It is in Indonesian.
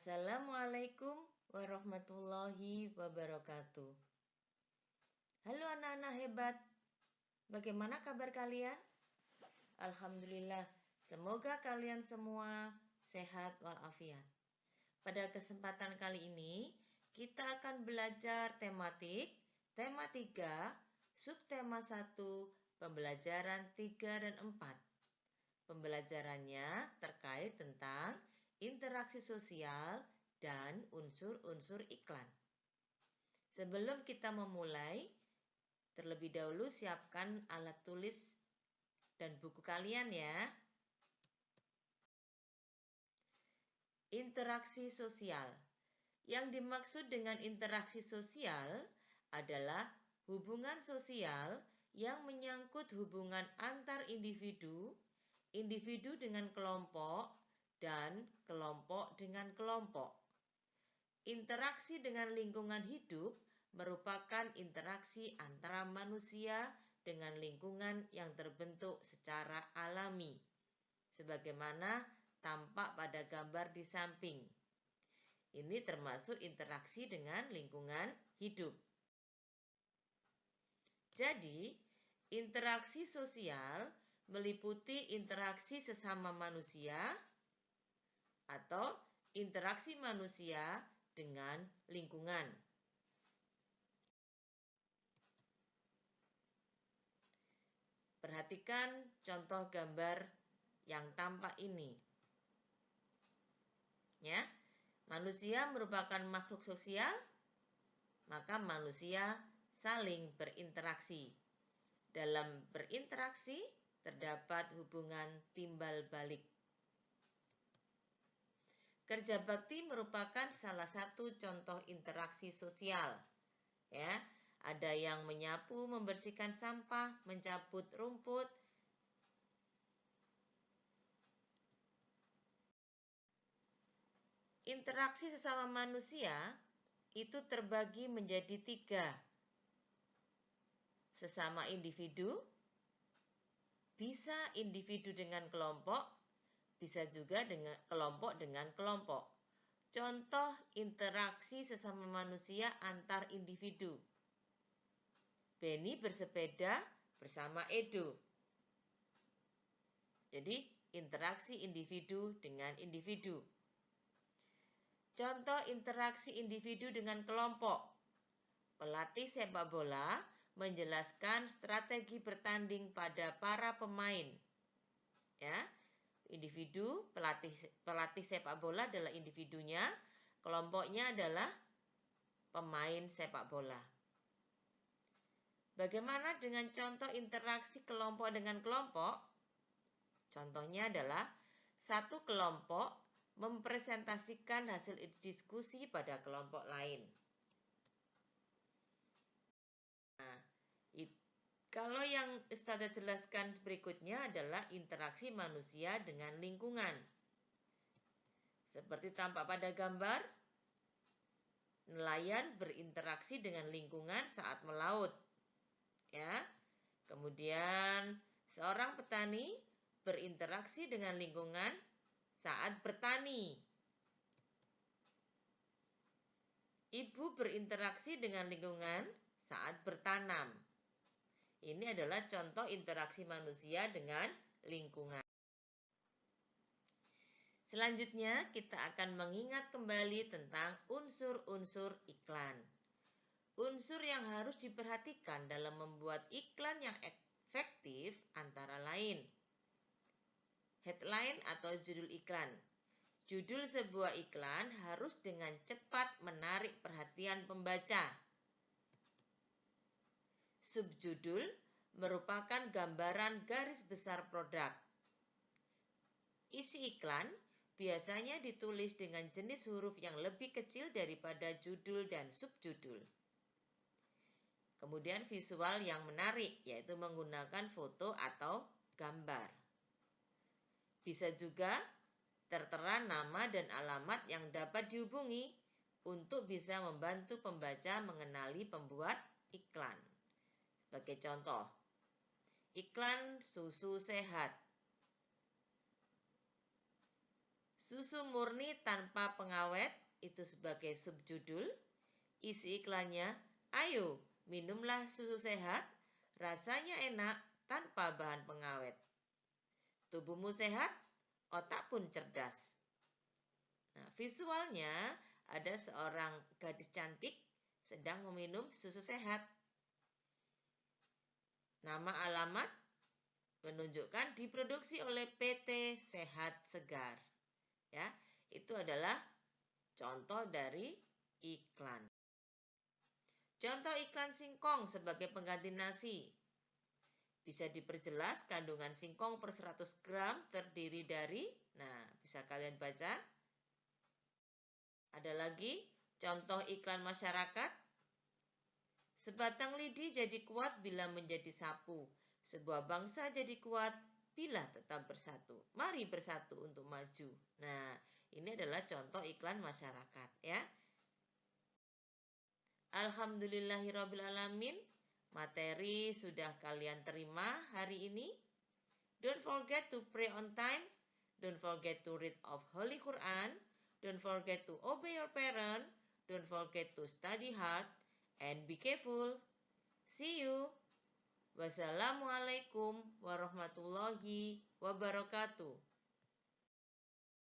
Assalamualaikum warahmatullahi wabarakatuh. Halo anak-anak hebat, bagaimana kabar kalian? Alhamdulillah, semoga kalian semua sehat walafiat. Pada kesempatan kali ini, kita akan belajar tematik, tema 3, subtema 1, pembelajaran 3 dan 4. Pembelajarannya terkait tentang interaksi sosial, dan unsur-unsur iklan. Sebelum kita memulai, terlebih dahulu siapkan alat tulis dan buku kalian ya. Interaksi sosial. Yang dimaksud dengan interaksi sosial adalah hubungan sosial yang menyangkut hubungan antar individu, individu dengan kelompok, dan kelompok dengan kelompok. Interaksi dengan lingkungan hidup merupakan interaksi antara manusia dengan lingkungan yang terbentuk secara alami, sebagaimana tampak pada gambar di samping. Ini termasuk interaksi dengan lingkungan hidup. Jadi, interaksi sosial meliputi interaksi sesama manusia atau interaksi manusia dengan lingkungan. Perhatikan contoh gambar yang tampak ini. Ya, manusia merupakan makhluk sosial, maka manusia saling berinteraksi. Dalam berinteraksi terdapat hubungan timbal balik. Kerja bakti merupakan salah satu contoh interaksi sosial. Ya, ada yang menyapu, membersihkan sampah, mencabut rumput. Interaksi sesama manusia itu terbagi menjadi tiga. Sesama individu, bisa individu dengan kelompok, bisa juga dengan kelompok dengan kelompok. Contoh interaksi sesama manusia antar individu. Benny bersepeda bersama Edo. Jadi, interaksi individu dengan individu. Contoh interaksi individu dengan kelompok. Pelatih sepak bola menjelaskan strategi bertanding pada para pemain. Ya, individu, pelatih pelatih sepak bola adalah individunya, kelompoknya adalah pemain sepak bola. Bagaimana dengan contoh interaksi kelompok dengan kelompok? Contohnya adalah satu kelompok mempresentasikan hasil diskusi pada kelompok lain. Nah, kalau yang Ustazah jelaskan berikutnya adalah interaksi manusia dengan lingkungan. Seperti tampak pada gambar, nelayan berinteraksi dengan lingkungan saat melaut. Ya. Kemudian seorang petani berinteraksi dengan lingkungan saat bertani. Ibu berinteraksi dengan lingkungan saat bertanam. Ini adalah contoh interaksi manusia dengan lingkungan. Selanjutnya, kita akan mengingat kembali tentang unsur-unsur iklan. Unsur yang harus diperhatikan dalam membuat iklan yang efektif antara lain headline atau judul iklan. Judul sebuah iklan harus dengan cepat menarik perhatian pembaca Subjudul merupakan gambaran garis besar produk. Isi iklan biasanya ditulis dengan jenis huruf yang lebih kecil daripada judul dan subjudul. Kemudian visual yang menarik yaitu menggunakan foto atau gambar. Bisa juga tertera nama dan alamat yang dapat dihubungi untuk bisa membantu pembaca mengenali pembuat iklan. Sebagai contoh, iklan susu sehat. Susu murni tanpa pengawet itu sebagai subjudul. Isi iklannya, ayo minumlah susu sehat, rasanya enak tanpa bahan pengawet. Tubuhmu sehat, otak pun cerdas. Nah, visualnya ada seorang gadis cantik sedang meminum susu sehat. Nama alamat menunjukkan diproduksi oleh PT Sehat Segar. Ya, itu adalah contoh dari iklan. Contoh iklan singkong sebagai pengganti nasi. Bisa diperjelas kandungan singkong per 100 gram terdiri dari, nah bisa kalian baca. Ada lagi contoh iklan masyarakat. Sebatang lidi jadi kuat bila menjadi sapu. Sebuah bangsa jadi kuat bila tetap bersatu. Mari bersatu untuk maju. Nah, ini adalah contoh iklan masyarakat ya. Alhamdulillahirrabbilalamin Materi sudah kalian terima hari ini Don't forget to pray on time Don't forget to read of Holy Quran Don't forget to obey your parent Don't forget to study hard And be careful. See you. Wassalamualaikum warahmatullahi wabarakatuh